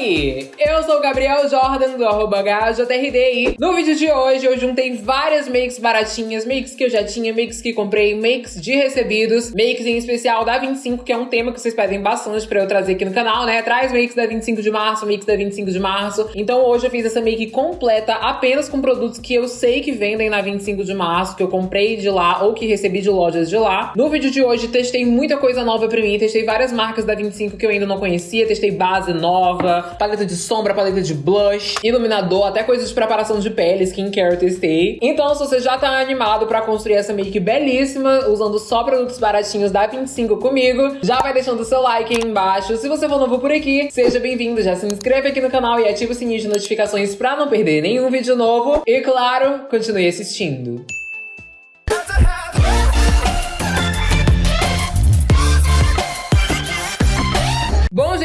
Oi! Eu sou o Gabriel Jordan do arroba HJRD no vídeo de hoje eu juntei várias makes baratinhas, makes que eu já tinha, makes que comprei, makes de recebidos, makes em especial da 25, que é um tema que vocês pedem bastante pra eu trazer aqui no canal, né? Traz makes da 25 de março, makes da 25 de março. Então hoje eu fiz essa make completa apenas com produtos que eu sei que vendem na 25 de março, que eu comprei de lá ou que recebi de lojas de lá. No vídeo de hoje testei muita coisa nova pra mim, testei várias marcas da 25 que eu ainda não conhecia, testei base nova, paleta de sombra, paleta de blush, iluminador, até coisas de preparação de pele, skincare eu testei. Então, se você já tá animado pra construir essa make belíssima, usando só produtos baratinhos da 25 comigo, já vai deixando o seu like aí embaixo. Se você for novo por aqui, seja bem-vindo, já se inscreve aqui no canal e ativa o sininho de notificações pra não perder nenhum vídeo novo. E claro, continue assistindo.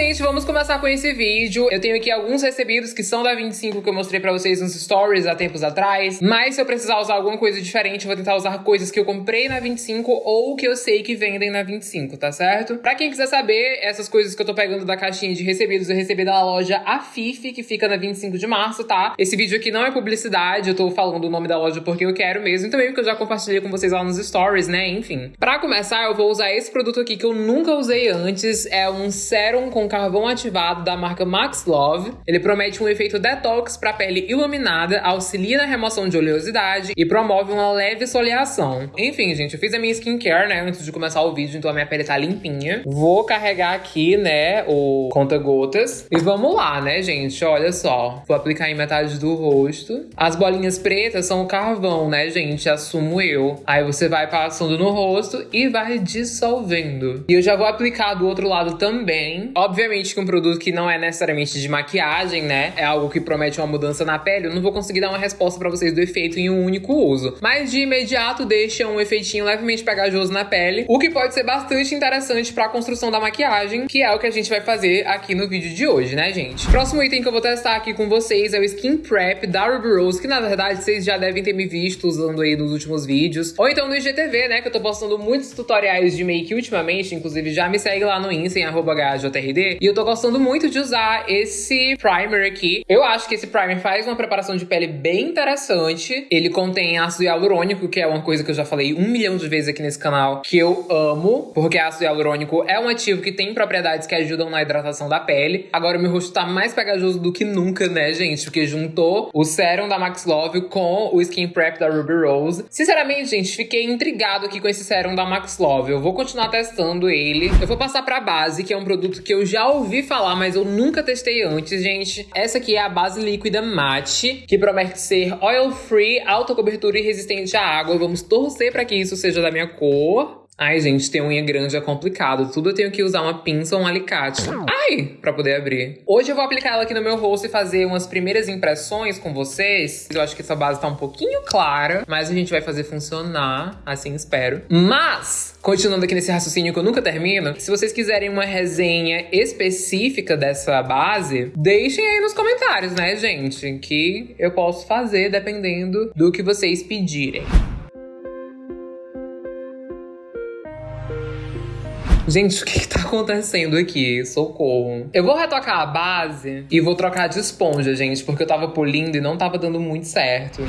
Gente, vamos começar com esse vídeo. Eu tenho aqui alguns recebidos que são da 25 que eu mostrei pra vocês nos stories há tempos atrás. Mas se eu precisar usar alguma coisa diferente, eu vou tentar usar coisas que eu comprei na 25 ou que eu sei que vendem na 25, tá certo? Pra quem quiser saber, essas coisas que eu tô pegando da caixinha de recebidos, eu recebi da loja Afife, que fica na 25 de março, tá? Esse vídeo aqui não é publicidade, eu tô falando o nome da loja porque eu quero mesmo, e também porque eu já compartilhei com vocês lá nos stories, né? Enfim. Pra começar, eu vou usar esse produto aqui que eu nunca usei antes. É um sérum com carvão ativado da marca Max Love. Ele promete um efeito detox para pele iluminada, auxilia na remoção de oleosidade e promove uma leve soleação. Enfim, gente, eu fiz a minha skincare, né, antes de começar o vídeo, então a minha pele tá limpinha. Vou carregar aqui, né, o conta-gotas. E vamos lá, né, gente? Olha só. Vou aplicar em metade do rosto. As bolinhas pretas são o carvão, né, gente? Assumo eu. Aí você vai passando no rosto e vai dissolvendo. E eu já vou aplicar do outro lado também. Obviamente que um produto que não é necessariamente de maquiagem, né? É algo que promete uma mudança na pele. Eu não vou conseguir dar uma resposta para vocês do efeito em um único uso. Mas de imediato deixa um efeitinho levemente pegajoso na pele, o que pode ser bastante interessante para a construção da maquiagem, que é o que a gente vai fazer aqui no vídeo de hoje, né, gente? Próximo item que eu vou testar aqui com vocês é o Skin Prep da Ruby Rose, que na verdade vocês já devem ter me visto usando aí nos últimos vídeos. Ou então no IGTV, né, que eu tô postando muitos tutoriais de make ultimamente, inclusive já me segue lá no Insta em arroba E eu tô gostando muito de usar esse primer aqui. Eu acho que esse primer faz uma preparação de pele bem interessante. Ele contém ácido hialurônico, que é uma coisa que eu já falei um milhão de vezes aqui nesse canal, que eu amo, porque ácido hialurônico é um ativo que tem propriedades que ajudam na hidratação da pele. Agora o meu rosto tá mais pegajoso do que nunca, né, gente? Porque juntou o sérum da Max Love com o Skin Prep da Ruby Rose. Sinceramente, gente, fiquei intrigado aqui com esse sérum da Max Love. Eu vou continuar testando ele. Eu vou passar pra base, que é um produto que eu já ouvi falar, mas eu nunca testei antes, gente. Essa aqui é a base líquida mate, que promete ser oil free, alta cobertura e resistente à água. Vamos torcer para que isso seja da minha cor. Ai, gente, ter unha grande é complicado. Tudo eu tenho que usar uma pinça ou um alicate. Ai! Pra poder abrir. Hoje eu vou aplicar ela aqui no meu rosto e fazer umas primeiras impressões com vocês. Eu acho que essa base tá um pouquinho clara, mas a gente vai fazer funcionar, assim espero. Mas, continuando aqui nesse raciocínio que eu nunca termino, se vocês quiserem uma resenha específica dessa base, deixem aí nos comentários, né, gente? Que eu posso fazer dependendo do que vocês pedirem. Gente, o que, que tá acontecendo aqui? Socorro. Eu vou retocar a base e vou trocar de esponja, gente, porque eu tava polindo e não tava dando muito certo.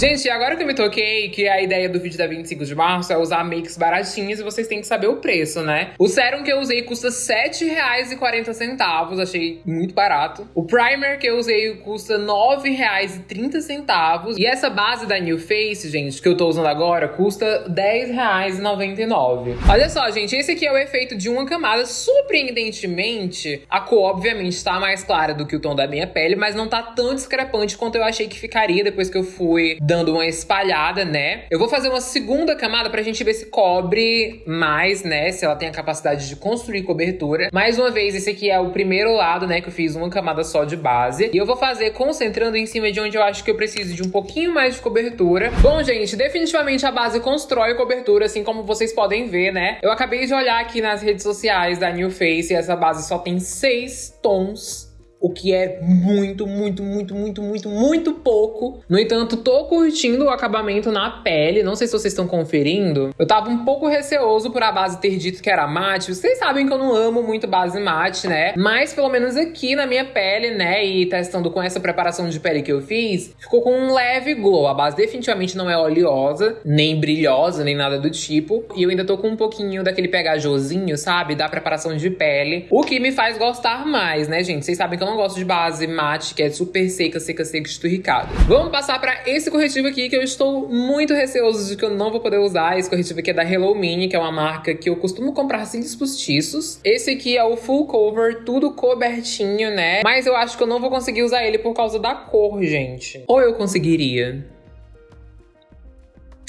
Gente, agora que eu me toquei que a ideia do vídeo da 25 de março é usar makes baratinhas e vocês têm que saber o preço, né? O sérum que eu usei custa R$7,40, achei muito barato. O primer que eu usei custa R$9,30. E essa base da New Face, gente, que eu tô usando agora, custa R$10,99. Olha só, gente, esse aqui é o efeito de uma camada. Surpreendentemente, a cor, obviamente, tá mais clara do que o tom da minha pele, mas não tá tão discrepante quanto eu achei que ficaria depois que eu fui dando uma espalhada, né? Eu vou fazer uma segunda camada pra gente ver se cobre mais, né? Se ela tem a capacidade de construir cobertura. Mais uma vez, esse aqui é o primeiro lado, né? Que eu fiz uma camada só de base. E eu vou fazer concentrando em cima de onde eu acho que eu preciso de um pouquinho mais de cobertura. Bom, gente, definitivamente a base constrói cobertura, assim como vocês podem ver, né? Eu acabei de olhar aqui nas redes sociais da New Face e essa base só tem seis tons o que é muito, muito, muito, muito, muito, muito pouco. No entanto, tô curtindo o acabamento na pele. Não sei se vocês estão conferindo. Eu tava um pouco receoso por a base ter dito que era mate. Vocês sabem que eu não amo muito base mate, né? Mas pelo menos aqui na minha pele, né, e testando com essa preparação de pele que eu fiz, ficou com um leve glow. A base definitivamente não é oleosa, nem brilhosa, nem nada do tipo. E eu ainda tô com um pouquinho daquele pegajosinho, sabe? Da preparação de pele. O que me faz gostar mais, né, gente? Vocês sabem que eu não gosto de base mate, que é super seca, seca, seca, esturricada. Vamos passar pra esse corretivo aqui, que eu estou muito receoso de que eu não vou poder usar. Esse corretivo aqui é da Hello Mini, que é uma marca que eu costumo comprar cílios postiços. Esse aqui é o full cover, tudo cobertinho, né? Mas eu acho que eu não vou conseguir usar ele por causa da cor, gente. Ou eu conseguiria?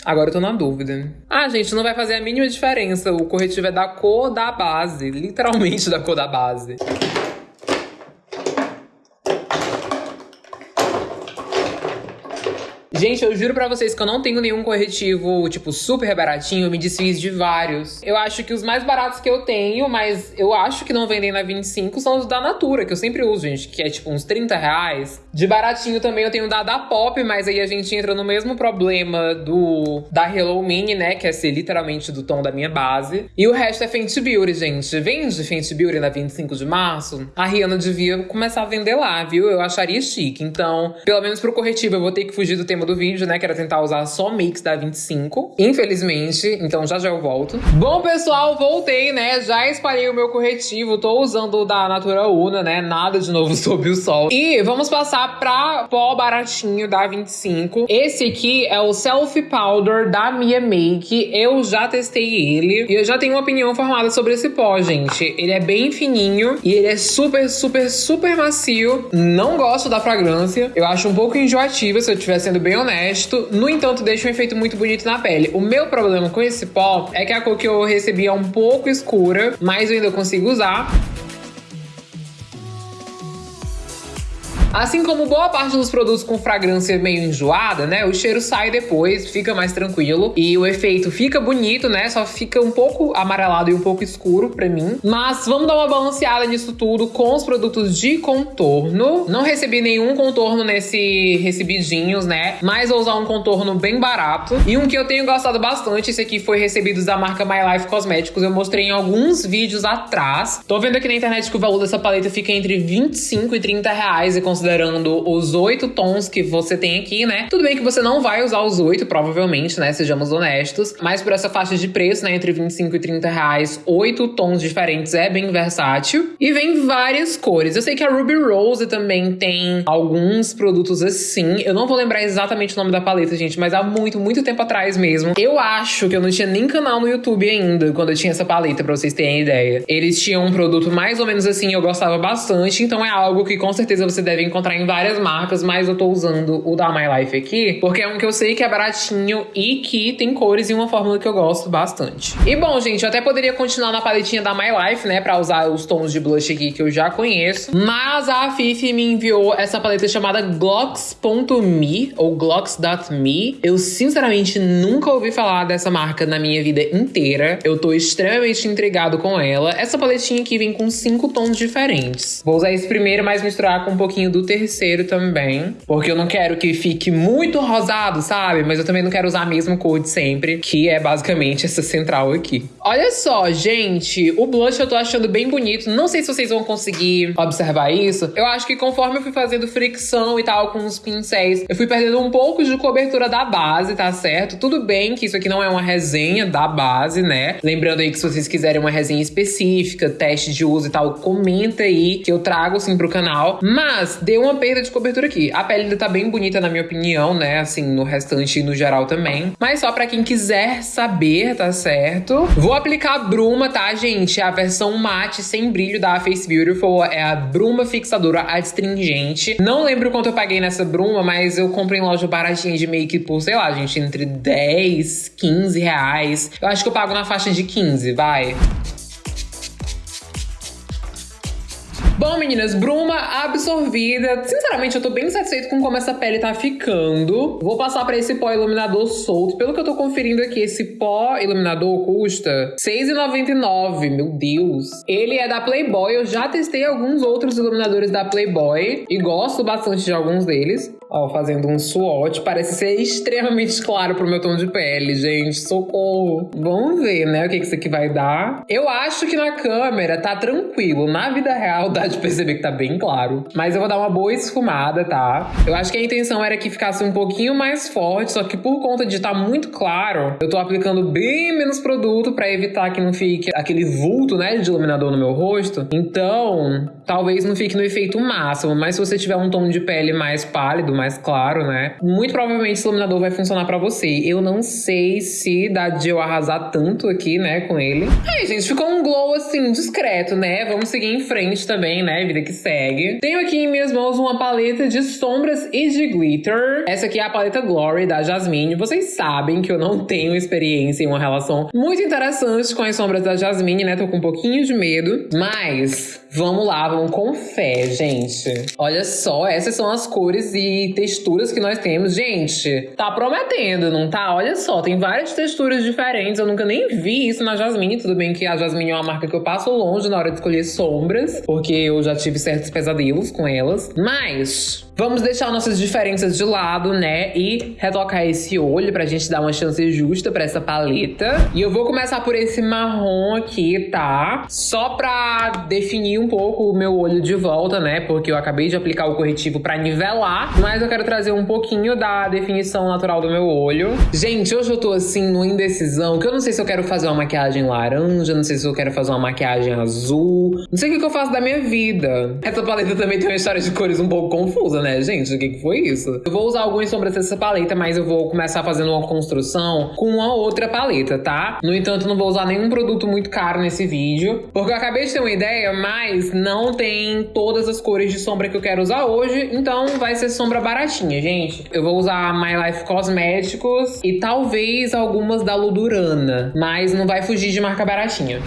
Agora eu tô na dúvida. Ah, gente, não vai fazer a mínima diferença. O corretivo é da cor da base. Literalmente da cor da base. Gente, eu juro pra vocês que eu não tenho nenhum corretivo, tipo, super baratinho. Eu me desfiz de vários. Eu acho que os mais baratos que eu tenho, mas eu acho que não vendem na 25, são os da Natura, que eu sempre uso, gente, que é tipo uns 30 reais. De baratinho também eu tenho da da Pop, mas aí a gente entra no mesmo problema do da Hello Mini, né? Que é ser literalmente do tom da minha base. E o resto é Fenty Beauty, gente. Vende Fenty Beauty na 25 de março? A Rihanna devia começar a vender lá, viu? Eu acharia chique. Então, pelo menos pro corretivo, eu vou ter que fugir do tema do do vídeo, né? Que era tentar usar só mix da 25. Infelizmente, então já já eu volto. Bom, pessoal, voltei, né? Já espalhei o meu corretivo. Tô usando o da Natura Una, né? Nada de novo sob o sol. E vamos passar pra pó baratinho da 25. Esse aqui é o Selfie Powder da Mia Make. Eu já testei ele. E eu já tenho uma opinião formada sobre esse pó, gente. Ele é bem fininho. E ele é super, super, super macio. Não gosto da fragrância. Eu acho um pouco enjoativa, se eu estiver sendo bem honesto. No entanto, deixa um efeito muito bonito na pele. O meu problema com esse pó é que a cor que eu recebi é um pouco escura, mas eu ainda consigo usar. Assim como boa parte dos produtos com fragrância meio enjoada, né? O cheiro sai depois, fica mais tranquilo e o efeito fica bonito, né? Só fica um pouco amarelado e um pouco escuro pra mim. Mas vamos dar uma balanceada nisso tudo com os produtos de contorno. Não recebi nenhum contorno nesse recebidinhos, né? Mas vou usar um contorno bem barato. E um que eu tenho gostado bastante, esse aqui foi recebido da marca My Life Cosméticos. Eu mostrei em alguns vídeos atrás. Tô vendo aqui na internet que o valor dessa paleta fica entre 25 e 30 reais e considerando os oito tons que você tem aqui, né? Tudo bem que você não vai usar os oito, provavelmente, né? Sejamos honestos. Mas por essa faixa de preço, né? Entre 25 e 30 reais, oito tons diferentes é bem versátil. E vem várias cores. Eu sei que a Ruby Rose também tem alguns produtos assim. Eu não vou lembrar exatamente o nome da paleta, gente, mas há muito, muito tempo atrás mesmo. Eu acho que eu não tinha nem canal no YouTube ainda quando eu tinha essa paleta, pra vocês terem ideia. Eles tinham um produto mais ou menos assim, eu gostava bastante, então é algo que com certeza você deve encontrar em várias marcas, mas eu tô usando o da My Life aqui, porque é um que eu sei que é baratinho e que tem cores e uma fórmula que eu gosto bastante. E bom, gente, eu até poderia continuar na paletinha da My Life, né, pra usar os tons de blush aqui que eu já conheço, mas a Fifi me enviou essa paleta chamada Glocks.me ou Glocks.me. Eu sinceramente nunca ouvi falar dessa marca na minha vida inteira. Eu tô extremamente intrigado com ela. Essa paletinha aqui vem com cinco tons diferentes. Vou usar esse primeiro, mas misturar com um pouquinho do terceiro também. Porque eu não quero que fique muito rosado, sabe? Mas eu também não quero usar a mesma cor de sempre, que é basicamente essa central aqui. Olha só, gente, o blush eu tô achando bem bonito. Não sei se vocês vão conseguir observar isso. Eu acho que conforme eu fui fazendo fricção e tal com os pincéis, eu fui perdendo um pouco de cobertura da base, tá certo? Tudo bem que isso aqui não é uma resenha da base, né? Lembrando aí que se vocês quiserem uma resenha específica, teste de uso e tal, comenta aí que eu trago sim pro canal. Mas deu uma perda de cobertura aqui. A pele ainda tá bem bonita, na minha opinião, né? Assim, no restante e no geral também. Mas só pra quem quiser saber, tá certo? Vou aplicar a bruma, tá, gente? A versão mate sem brilho da Face Beautiful é a bruma fixadora adstringente. Não lembro quanto eu paguei nessa bruma, mas eu comprei em loja baratinha de make por, sei lá, gente, entre 10, 15 reais. Eu acho que eu pago na faixa de 15, vai. Bom, meninas, bruma absorvida. Sinceramente, eu tô bem satisfeito com como essa pele tá ficando. Vou passar pra esse pó iluminador solto. Pelo que eu tô conferindo aqui, esse pó iluminador custa R$6,99. Meu Deus. Ele é da Playboy. Eu já testei alguns outros iluminadores da Playboy e gosto bastante de alguns deles. Ó, fazendo um swatch. Parece ser extremamente claro pro meu tom de pele, gente. Socorro. Vamos ver, né, o que, que isso aqui vai dar. Eu acho que na câmera tá tranquilo. Na vida real dá de perceber que tá bem claro. Mas eu vou dar uma boa esfumada, tá? Eu acho que a intenção era que ficasse um pouquinho mais forte, só que por conta de estar tá muito claro, eu tô aplicando bem menos produto pra evitar que não fique aquele vulto, né, de iluminador no meu rosto. Então, talvez não fique no efeito máximo. Mas se você tiver um tom de pele mais pálido, mais claro, né? Muito provavelmente esse iluminador vai funcionar para você. Eu não sei se dá de eu arrasar tanto aqui, né, com ele. Aí, gente, ficou um glow assim, discreto, né? Vamos seguir em frente também, né? Vida que segue. Tenho aqui em minhas mãos uma paleta de sombras e de glitter. Essa aqui é a paleta Glory da Jasmine. Vocês sabem que eu não tenho experiência em uma relação muito interessante com as sombras da Jasmine, né? Tô com um pouquinho de medo. Mas vamos lá, vamos com fé, gente. Olha só, essas são as cores e texturas que nós temos. Gente, tá prometendo, não tá? Olha só, tem várias texturas diferentes. Eu nunca nem vi isso na Jasmine. Tudo bem que a Jasmine é uma marca que eu passo longe na hora de escolher sombras, porque eu já tive certos pesadelos com elas. Mas Vamos deixar nossas diferenças de lado, né? E retocar esse olho pra gente dar uma chance justa pra essa paleta. E eu vou começar por esse marrom aqui, tá? Só pra definir um pouco o meu olho de volta, né? Porque eu acabei de aplicar o corretivo pra nivelar. Mas eu quero trazer um pouquinho da definição natural do meu olho. Gente, hoje eu tô assim, no indecisão, que eu não sei se eu quero fazer uma maquiagem laranja, não sei se eu quero fazer uma maquiagem azul. Não sei o que eu faço da minha vida. Essa paleta também tem uma história de cores um pouco confusa, né? Né, gente? O que, que foi isso? Eu vou usar algumas sombras dessa paleta, mas eu vou começar fazendo uma construção com uma outra paleta, tá? No entanto, não vou usar nenhum produto muito caro nesse vídeo, porque eu acabei de ter uma ideia, mas não tem todas as cores de sombra que eu quero usar hoje, então vai ser sombra baratinha, gente. Eu vou usar My Life Cosméticos e talvez algumas da Ludurana, mas não vai fugir de marca baratinha.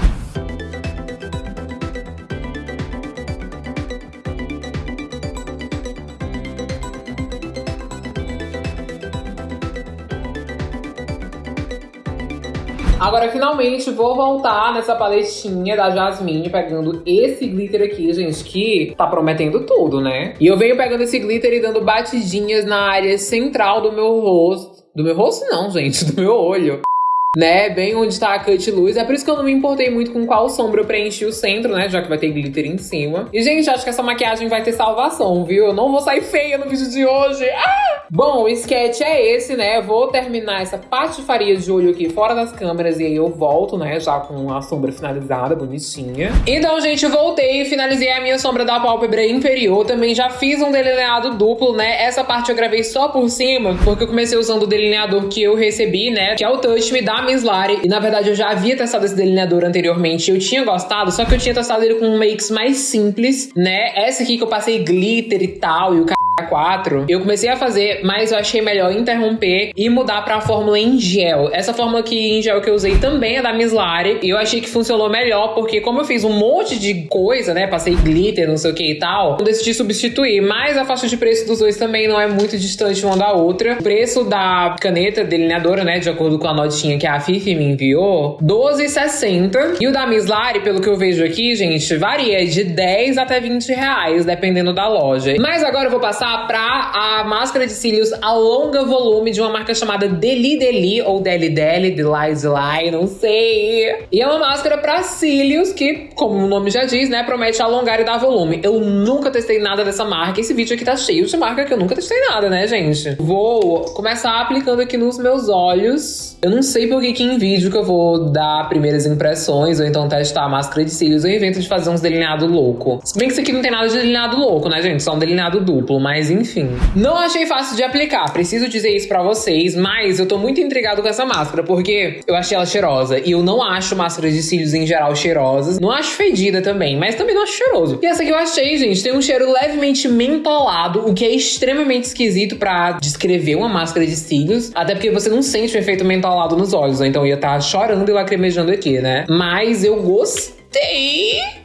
Agora, finalmente, vou voltar nessa paletinha da Jasmine, pegando esse glitter aqui, gente, que tá prometendo tudo, né? E eu venho pegando esse glitter e dando batidinhas na área central do meu rosto. Do meu rosto não, gente, do meu olho né? Bem onde tá a cut luz. É por isso que eu não me importei muito com qual sombra eu preenchi o centro, né? Já que vai ter glitter em cima. E, gente, acho que essa maquiagem vai ter salvação, viu? Eu não vou sair feia no vídeo de hoje. Ah! Bom, o sketch é esse, né? Vou terminar essa patifaria de olho aqui fora das câmeras e aí eu volto, né? Já com a sombra finalizada, bonitinha. Então, gente, voltei e finalizei a minha sombra da pálpebra inferior. Também já fiz um delineado duplo, né? Essa parte eu gravei só por cima, porque eu comecei usando o delineador que eu recebi, né? Que é o Touch Me da Miss Lari. E na verdade eu já havia testado esse delineador anteriormente. Eu tinha gostado, só que eu tinha testado ele com makes mais simples, né? Essa aqui que eu passei glitter e tal, e o 4, eu comecei a fazer, mas eu achei melhor interromper e mudar pra fórmula em gel. Essa fórmula aqui em gel que eu usei também é da Miss Lari, e eu achei que funcionou melhor, porque como eu fiz um monte de coisa, né, passei glitter, não sei o que e tal, eu decidi substituir, mas a faixa de preço dos dois também não é muito distante uma da outra. O preço da caneta delineadora, né, de acordo com a notinha que a Fifi me enviou, 12,60. E o da Miss Lari, pelo que eu vejo aqui, gente, varia de 10 até 20 reais, dependendo da loja. Mas agora eu vou passar passar pra a máscara de cílios a longa volume de uma marca chamada Deli Deli, ou Deli Deli, Deli Deli, não sei. E é uma máscara pra cílios que, como o nome já diz, né, promete alongar e dar volume. Eu nunca testei nada dessa marca. Esse vídeo aqui tá cheio de marca que eu nunca testei nada, né, gente? Vou começar aplicando aqui nos meus olhos. Eu não sei por que que em vídeo que eu vou dar primeiras impressões ou então testar a máscara de cílios. Eu invento de fazer uns delineado louco. Se bem que isso aqui não tem nada de delineado louco, né, gente? Só um delineado duplo, mas mas enfim. Não achei fácil de aplicar, preciso dizer isso pra vocês, mas eu tô muito intrigado com essa máscara, porque eu achei ela cheirosa. E eu não acho máscaras de cílios em geral cheirosas. Não acho fedida também, mas também não acho cheiroso. E essa aqui eu achei, gente, tem um cheiro levemente mentolado, o que é extremamente esquisito pra descrever uma máscara de cílios. Até porque você não sente o efeito mentolado nos olhos, então eu ia estar tá chorando e lacrimejando aqui, né? Mas eu gostei.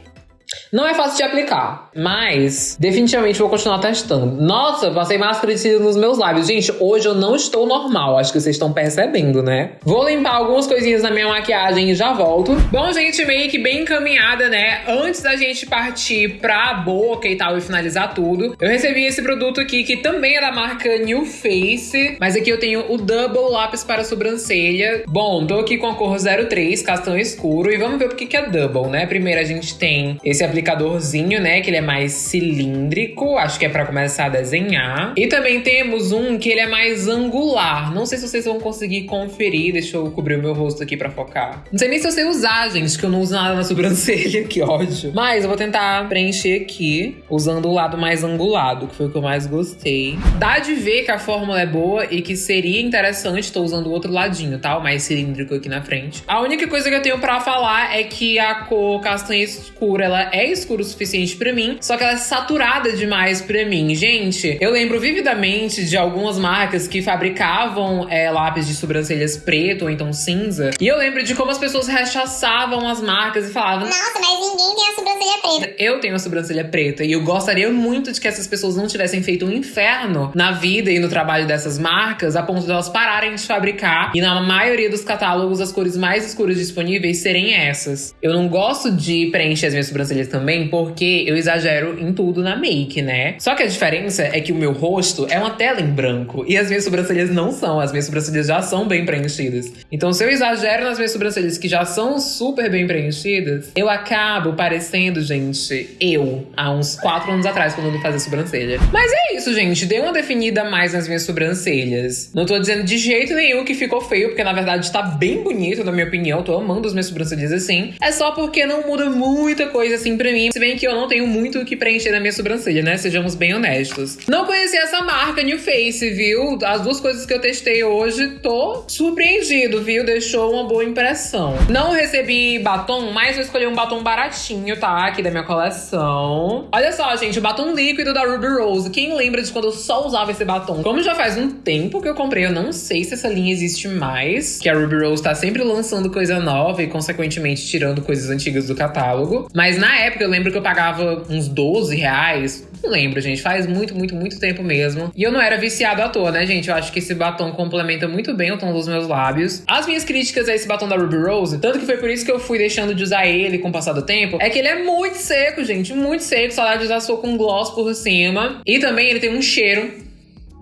Não é fácil de aplicar, mas definitivamente vou continuar testando. Nossa, passei máscara de cílios nos meus lábios. Gente, hoje eu não estou normal, acho que vocês estão percebendo, né? Vou limpar algumas coisinhas na minha maquiagem e já volto. Bom, gente, meio que bem encaminhada, né? Antes da gente partir pra boca e tal e finalizar tudo, eu recebi esse produto aqui que também é da marca New Face, mas aqui eu tenho o Double Lápis para sobrancelha. Bom, tô aqui com a cor 03, castanho escuro, e vamos ver por que é Double, né? Primeiro a gente tem esse aplicadorzinho, né? Que ele é mais cilíndrico, acho que é para começar a desenhar. E também temos um que ele é mais angular. Não sei se vocês vão conseguir conferir, deixa eu cobrir o meu rosto aqui para focar. Não sei nem se eu sei usar, gente, que eu não uso nada na sobrancelha, que ódio. Mas eu vou tentar preencher aqui, usando o lado mais angulado, que foi o que eu mais gostei. Dá de ver que a fórmula é boa e que seria interessante, tô usando o outro ladinho, tá? O mais cilíndrico aqui na frente. A única coisa que eu tenho para falar é que a cor castanha escura, ela é escura o suficiente para mim, só que ela é saturada demais para mim. Gente, eu lembro vividamente de algumas marcas que fabricavam é, lápis de sobrancelhas preto ou então cinza, e eu lembro de como as pessoas rechaçavam as marcas e falavam: Nossa, mas ninguém tem a sobrancelha preta. Eu tenho a sobrancelha preta e eu gostaria muito de que essas pessoas não tivessem feito um inferno na vida e no trabalho dessas marcas a ponto de elas pararem de fabricar e na maioria dos catálogos as cores mais escuras disponíveis serem essas. Eu não gosto de preencher as minhas sobrancelhas também porque eu exagero em tudo na make, né? Só que a diferença é que o meu rosto é uma tela em branco e as minhas sobrancelhas não são, as minhas sobrancelhas já são bem preenchidas. Então se eu exagero nas minhas sobrancelhas que já são super bem preenchidas, eu acabo parecendo, gente, eu, há uns 4 anos atrás, quando eu fazia sobrancelha. Mas é isso, gente. Dei uma definida mais nas minhas sobrancelhas. Não tô dizendo de jeito nenhum que ficou feio, porque na verdade tá bem bonito, na minha opinião. Tô amando as minhas sobrancelhas assim. É só porque não muda muita coisa assim pra mim. Se bem que eu não tenho muito o que preencher na minha sobrancelha, né? Sejamos bem honestos. Não conheci essa marca New Face, viu? As duas coisas que eu testei hoje, tô surpreendido, viu? Deixou uma boa impressão. Não recebi batom, mas eu escolhi um batom baratinho, tá? Aqui da minha coleção. Olha só, gente, o batom líquido da Ruby Rose. Quem lembra de quando eu só usava esse batom? Como já faz um tempo que eu comprei, eu não sei se essa linha existe mais. Que a Ruby Rose tá sempre lançando coisa nova e, consequentemente, tirando coisas antigas do catálogo. Mas na época eu lembro que eu pagava uns 12 reais. Não lembro, gente. Faz muito, muito, muito tempo mesmo. E eu não era viciado à toa, né, gente? Eu acho que esse batom complementa muito bem o tom dos meus lábios. As minhas críticas a esse batom da Ruby Rose, tanto que foi por isso que eu fui deixando de usar ele com o passar do tempo, é que ele é muito seco, gente. Muito seco. Saudade de usar sua com gloss por cima. E também ele tem um cheiro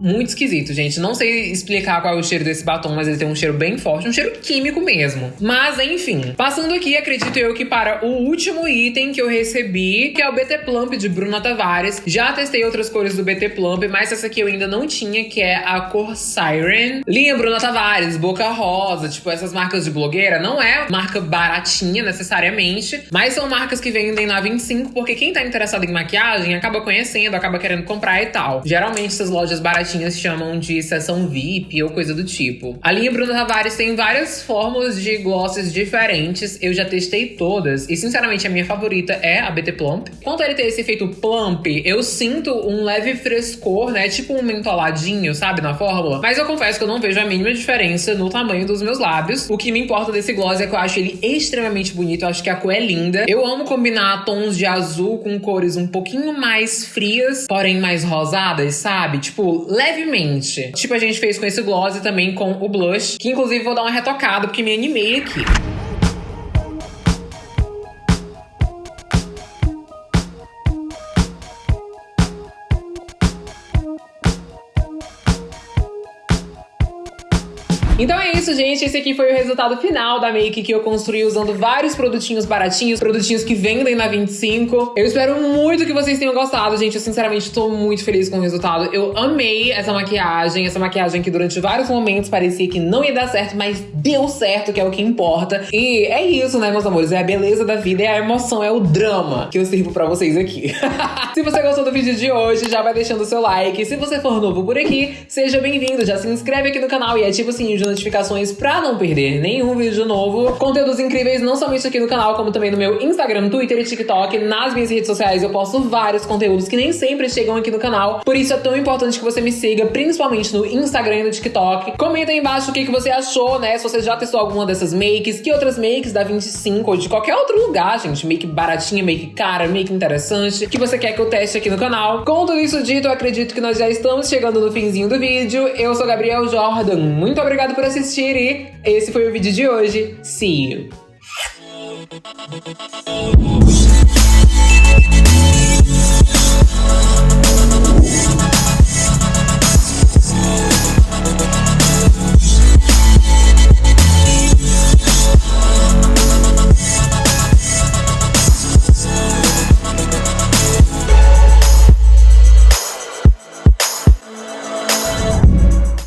muito esquisito, gente. Não sei explicar qual é o cheiro desse batom, mas ele tem um cheiro bem forte, um cheiro químico mesmo. Mas enfim, passando aqui, acredito eu que para o último item que eu recebi, que é o BT Plump de Bruna Tavares. Já testei outras cores do BT Plump, mas essa aqui eu ainda não tinha, que é a cor Siren. Linha Bruna Tavares, Boca Rosa, tipo essas marcas de blogueira, não é marca baratinha necessariamente, mas são marcas que vendem na 25, porque quem tá interessado em maquiagem acaba conhecendo, acaba querendo comprar e tal. Geralmente essas lojas baratinhas chamam de sessão VIP ou coisa do tipo. A linha Bruno Tavares tem várias fórmulas de glosses diferentes, eu já testei todas e sinceramente a minha favorita é a BT Plump. Quanto a ele ter esse efeito plump, eu sinto um leve frescor, né, tipo um mentoladinho, sabe, na fórmula, mas eu confesso que eu não vejo a mínima diferença no tamanho dos meus lábios. O que me importa desse gloss é que eu acho ele extremamente bonito, eu acho que a cor é linda. Eu amo combinar tons de azul com cores um pouquinho mais frias, porém mais rosadas, sabe? Tipo, levemente. Tipo a gente fez com esse gloss e também com o blush, que inclusive vou dar uma retocada porque me animei aqui. Então é isso, gente. Esse aqui foi o resultado final da make que eu construí usando vários produtinhos baratinhos, produtinhos que vendem na 25. Eu espero muito que vocês tenham gostado, gente. Eu sinceramente tô muito feliz com o resultado. Eu amei essa maquiagem, essa maquiagem que durante vários momentos parecia que não ia dar certo, mas deu certo, que é o que importa. E é isso, né, meus amores? É a beleza da vida, é a emoção, é o drama que eu sirvo pra vocês aqui. se você gostou do vídeo de hoje, já vai deixando o seu like. Se você for novo por aqui, seja bem-vindo. Já se inscreve aqui no canal e ativa o sininho de notificações pra não perder nenhum vídeo novo. Conteúdos incríveis não somente aqui no canal, como também no meu Instagram, Twitter e TikTok. Nas minhas redes sociais eu posto vários conteúdos que nem sempre chegam aqui no canal. Por isso é tão importante que você me siga, principalmente no Instagram e no TikTok. Comenta aí embaixo o que, que você achou, né? Se você já testou alguma dessas makes, que outras makes da 25 ou de qualquer outro lugar, gente. Make baratinha, make cara, make interessante, que você quer que eu teste aqui no canal. Com tudo isso dito, eu acredito que nós já estamos chegando no finzinho do vídeo. Eu sou Gabriel Jordan, muito obrigado por assistir e esse foi o vídeo de hoje. See you!